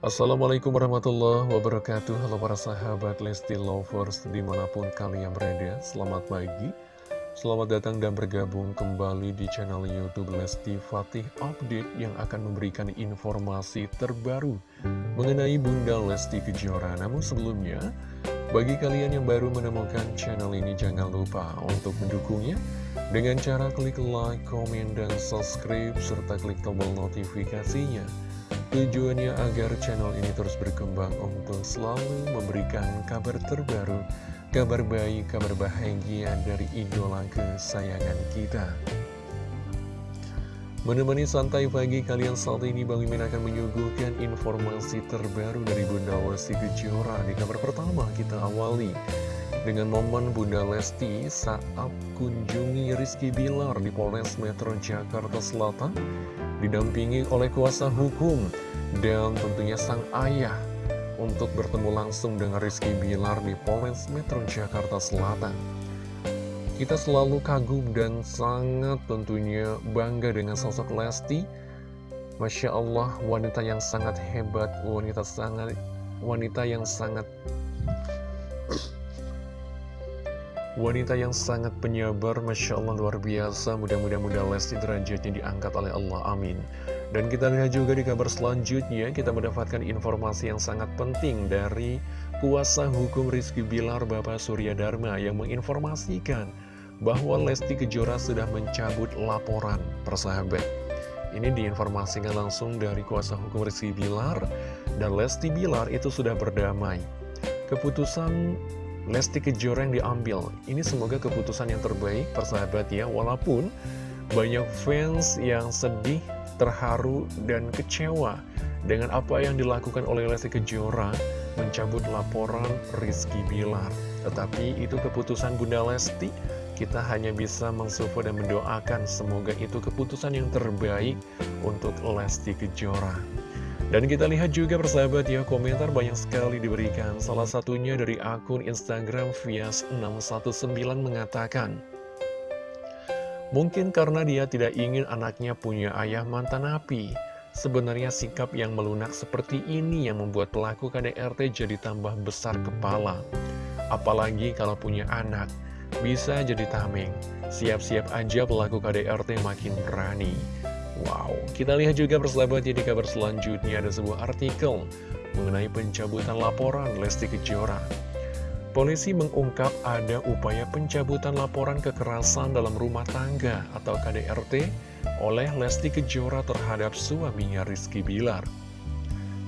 Assalamualaikum warahmatullahi wabarakatuh. Halo para sahabat Lesti Lovers di mana pun kalian berada Selamat pagi. Selamat datang dan bergabung kembali di channel Youtube Lesti Fatih Update Yang akan memberikan informasi terbaru mengenai Bunda Lesti Kejora. Namun sebelumnya bagi kalian yang baru menemukan channel ini jangan lupa untuk mendukungnya dengan cara klik like, komen, dan subscribe serta klik tombol notifikasinya Tujuannya agar channel ini terus berkembang untuk selalu memberikan kabar terbaru, kabar baik, kabar bahagia dari idola kesayangan kita. Menemani santai pagi kalian saat ini Bang Mimin akan menyuguhkan informasi terbaru dari Bunda Lesti Kejora Di kabar pertama kita awali dengan momen Bunda Lesti saat kunjungi Rizky Bilar di Polres Metro Jakarta Selatan didampingi oleh kuasa hukum dan tentunya sang ayah untuk bertemu langsung dengan Rizky Bilar di Polres Metro Jakarta Selatan. Kita selalu kagum dan sangat tentunya bangga dengan sosok Lesti. Masya Allah, wanita yang sangat hebat, wanita sangat wanita yang sangat Wanita yang sangat penyabar, Masya Allah luar biasa, mudah-mudahan mudah Lesti derajatnya diangkat oleh Allah, amin. Dan kita lihat juga di kabar selanjutnya, kita mendapatkan informasi yang sangat penting dari kuasa hukum Rizky Bilar Bapak Surya Dharma yang menginformasikan bahwa Lesti Kejora sudah mencabut laporan persahabat. Ini diinformasikan langsung dari kuasa hukum Rizky Bilar dan Lesti Bilar itu sudah berdamai. Keputusan Lesti Kejora yang diambil. Ini semoga keputusan yang terbaik, persahabat ya. Walaupun banyak fans yang sedih, terharu, dan kecewa dengan apa yang dilakukan oleh Lesti Kejora mencabut laporan Rizky Bilar. Tetapi itu keputusan Bunda Lesti, kita hanya bisa mensupport dan mendoakan semoga itu keputusan yang terbaik untuk Lesti Kejora. Dan kita lihat juga persahabat ya, komentar banyak sekali diberikan. Salah satunya dari akun Instagram Vias619 mengatakan, Mungkin karena dia tidak ingin anaknya punya ayah mantan api. Sebenarnya sikap yang melunak seperti ini yang membuat pelaku KDRT jadi tambah besar kepala. Apalagi kalau punya anak, bisa jadi tameng. Siap-siap aja pelaku KDRT makin berani. Wow, kita lihat juga persahabat di kabar selanjutnya ada sebuah artikel mengenai pencabutan laporan Lesti Kejora. Polisi mengungkap ada upaya pencabutan laporan kekerasan dalam rumah tangga atau KDRT oleh Lesti Kejora terhadap suaminya Rizky Bilar.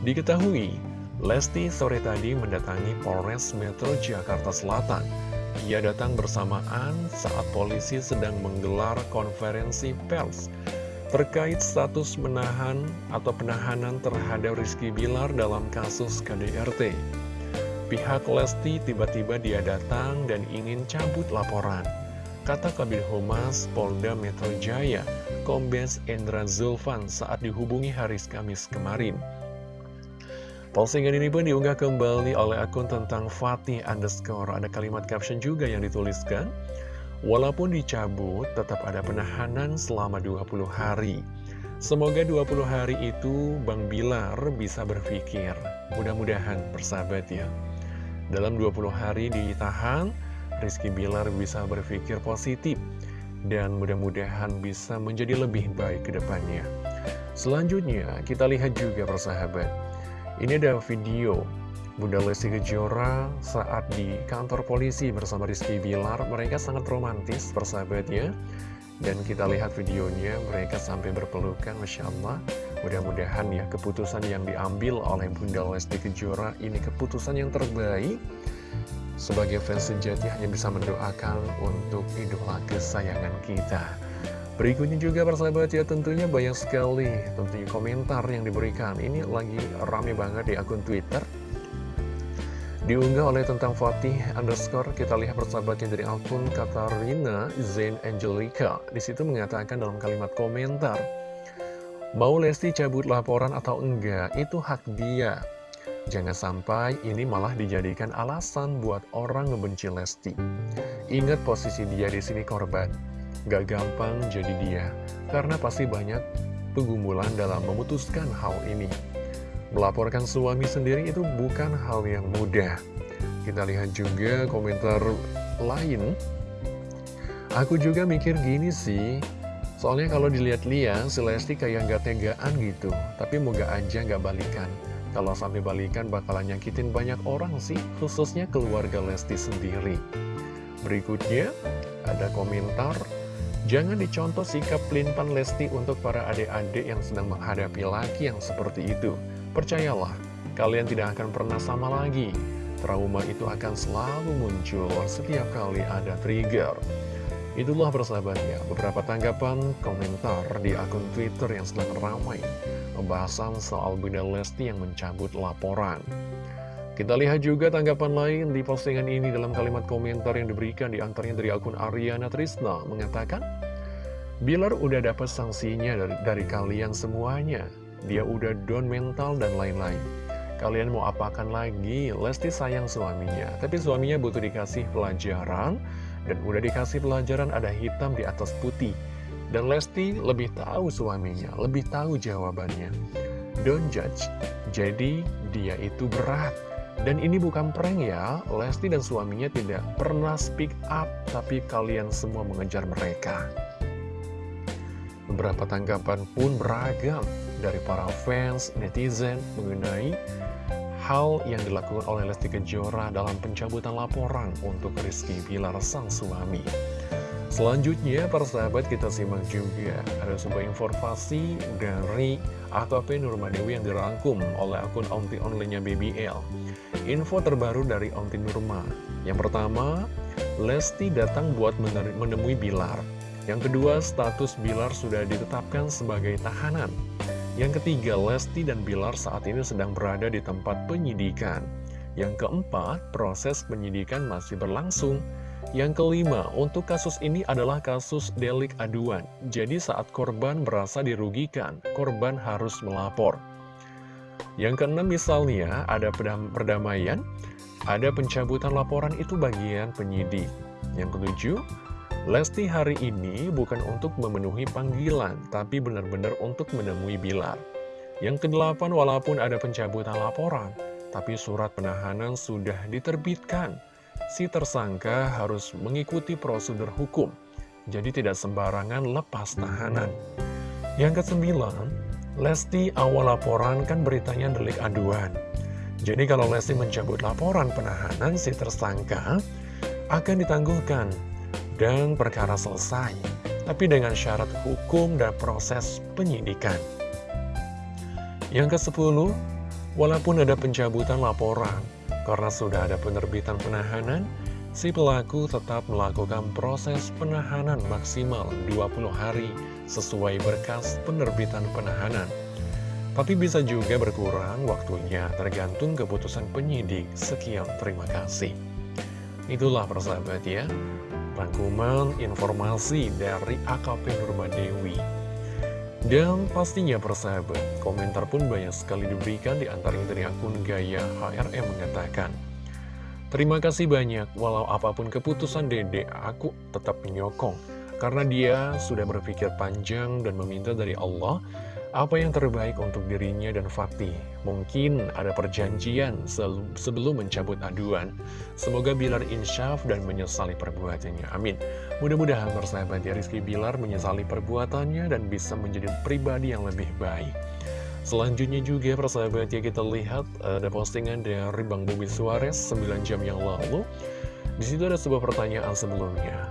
Diketahui, Lesti sore tadi mendatangi Polres Metro Jakarta Selatan. Ia datang bersamaan saat polisi sedang menggelar konferensi pers terkait status menahan atau penahanan terhadap Rizky Bilar dalam kasus KDRT. Pihak Lesti tiba-tiba dia datang dan ingin cabut laporan. Kata Kabin Humas Polda Metro Jaya, Kombes Endra Zulfan saat dihubungi Haris Kamis kemarin. Postingan ini pun diunggah kembali oleh akun tentang Fatih underscore. Ada kalimat caption juga yang dituliskan. Walaupun dicabut, tetap ada penahanan selama 20 hari. Semoga 20 hari itu Bang Bilar bisa berpikir. Mudah-mudahan persahabat ya. Dalam 20 hari ditahan, Rizky Bilar bisa berpikir positif. Dan mudah-mudahan bisa menjadi lebih baik ke depannya. Selanjutnya, kita lihat juga persahabat. Ini ada video Bunda Lesti Kejora saat di kantor polisi bersama Rizky Bilar, mereka sangat romantis persahabatnya. Dan kita lihat videonya, mereka sampai berpelukan, Masya Allah. Mudah-mudahan ya keputusan yang diambil oleh Bunda Lesti Kejora ini keputusan yang terbaik. Sebagai fans sejati hanya bisa mendoakan untuk idola kesayangan kita. Berikutnya juga persahabat ya tentunya banyak sekali tentunya komentar yang diberikan. Ini lagi rame banget di akun Twitter. Diunggah oleh tentang Fatih underscore, kita lihat persahabatnya dari akun Katarina Zain Angelica. Di situ mengatakan dalam kalimat komentar, Mau Lesti cabut laporan atau enggak, itu hak dia. Jangan sampai ini malah dijadikan alasan buat orang ngebenci Lesti. Ingat posisi dia di sini korban. Gak gampang jadi dia, karena pasti banyak pegumulan dalam memutuskan hal ini. Melaporkan suami sendiri itu bukan hal yang mudah. Kita lihat juga komentar lain. Aku juga mikir gini sih, soalnya kalau dilihat-lihat si Lesti kayak gak tegaan gitu, tapi moga aja gak balikan. Kalau sampai balikan bakalan nyakitin banyak orang sih, khususnya keluarga Lesti sendiri. Berikutnya, ada komentar, jangan dicontoh sikap pelintan Lesti untuk para adik-adik yang sedang menghadapi laki yang seperti itu. Percayalah, kalian tidak akan pernah sama lagi. Trauma itu akan selalu muncul setiap kali ada trigger. Itulah persahabatnya, beberapa tanggapan komentar di akun Twitter yang sedang ramai Pembahasan soal Bunda Lesti yang mencabut laporan Kita lihat juga tanggapan lain di postingan ini dalam kalimat komentar yang diberikan di antaranya dari akun Ariana Trisna Mengatakan, Bilar udah dapat sanksinya dari, dari kalian semuanya Dia udah down mental dan lain-lain Kalian mau apakan lagi? Lesti sayang suaminya Tapi suaminya butuh dikasih pelajaran dan udah dikasih pelajaran ada hitam di atas putih. Dan Lesti lebih tahu suaminya, lebih tahu jawabannya. Don't judge. Jadi dia itu berat. Dan ini bukan prank ya, Lesti dan suaminya tidak pernah speak up, tapi kalian semua mengejar mereka. Beberapa tanggapan pun beragam dari para fans, netizen mengenai hal yang dilakukan oleh Lesti Kejora dalam pencabutan laporan untuk Rizky Bilar sang suami. Selanjutnya, para sahabat kita simak juga ada sebuah informasi dari AKP Nurmadewi yang dirangkum oleh akun onti online-nya BBL. Info terbaru dari onti Nurma. Yang pertama, Lesti datang buat menemui Bilar. Yang kedua, status Bilar sudah ditetapkan sebagai tahanan. Yang ketiga, Lesti dan Bilar saat ini sedang berada di tempat penyidikan. Yang keempat, proses penyidikan masih berlangsung. Yang kelima, untuk kasus ini adalah kasus delik aduan. Jadi saat korban merasa dirugikan, korban harus melapor. Yang keenam misalnya, ada perdamaian, ada pencabutan laporan itu bagian penyidik. Yang ketujuh, Lesti hari ini bukan untuk memenuhi panggilan, tapi benar-benar untuk menemui Bilar. Yang kedelapan, walaupun ada pencabutan laporan, tapi surat penahanan sudah diterbitkan. Si tersangka harus mengikuti prosedur hukum, jadi tidak sembarangan lepas tahanan. Yang kesembilan, Lesti awal laporan kan beritanya delik aduan. Jadi kalau Lesti mencabut laporan penahanan si tersangka, akan ditangguhkan dan perkara selesai, tapi dengan syarat hukum dan proses penyidikan. Yang ke-10, walaupun ada pencabutan laporan, karena sudah ada penerbitan penahanan, si pelaku tetap melakukan proses penahanan maksimal 20 hari sesuai berkas penerbitan penahanan. Tapi bisa juga berkurang waktunya tergantung keputusan penyidik. Sekian, terima kasih. Itulah persahabat ya rangkuman informasi dari AKP Nurmadewi. Dan pastinya persahabat, komentar pun banyak sekali diberikan di antaranya dari akun Gaya HRM mengatakan, Terima kasih banyak, walau apa pun keputusan dede, aku tetap menyokong. Karena dia sudah berpikir panjang dan meminta dari Allah apa yang terbaik untuk dirinya dan Fatih. Mungkin ada perjanjian sebelum mencabut aduan. Semoga Bilar insyaf dan menyesali perbuatannya. Amin. Mudah-mudahan bersahabat ya Rizky Bilar menyesali perbuatannya dan bisa menjadi pribadi yang lebih baik. Selanjutnya juga persahabat ya kita lihat ada postingan dari Bang Bobi Suarez 9 jam yang lalu. Di situ ada sebuah pertanyaan sebelumnya.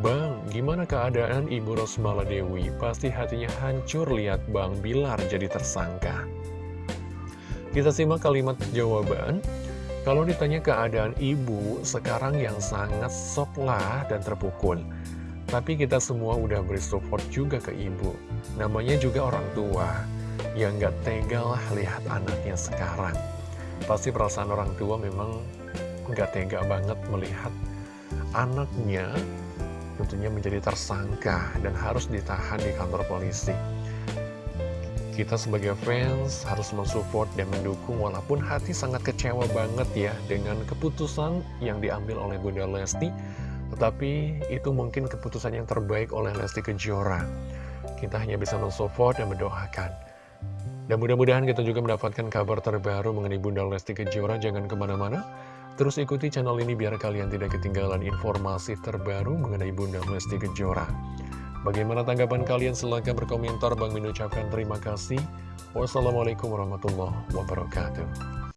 Bang, gimana keadaan Ibu Rosmala Dewi? Pasti hatinya hancur lihat Bang Bilar jadi tersangka. Kita simak kalimat jawaban. Kalau ditanya keadaan ibu, sekarang yang sangat sok lah dan terpukul. Tapi kita semua udah beri support juga ke ibu. Namanya juga orang tua. Yang gak tega lah lihat anaknya sekarang. Pasti perasaan orang tua memang gak tega banget melihat anaknya tentunya menjadi tersangka dan harus ditahan di kantor polisi. Kita sebagai fans harus mensupport dan mendukung walaupun hati sangat kecewa banget ya dengan keputusan yang diambil oleh Bunda Lesti. Tetapi itu mungkin keputusan yang terbaik oleh Lesti Kejora. Kita hanya bisa mensupport dan mendoakan. Dan mudah-mudahan kita juga mendapatkan kabar terbaru mengenai Bunda Lesti Kejora. Jangan ke mana-mana. Terus ikuti channel ini biar kalian tidak ketinggalan informasi terbaru mengenai Bunda Lesti Kejora. Bagaimana tanggapan kalian? Silahkan berkomentar. Bang Min ucapkan terima kasih. Wassalamualaikum warahmatullahi wabarakatuh.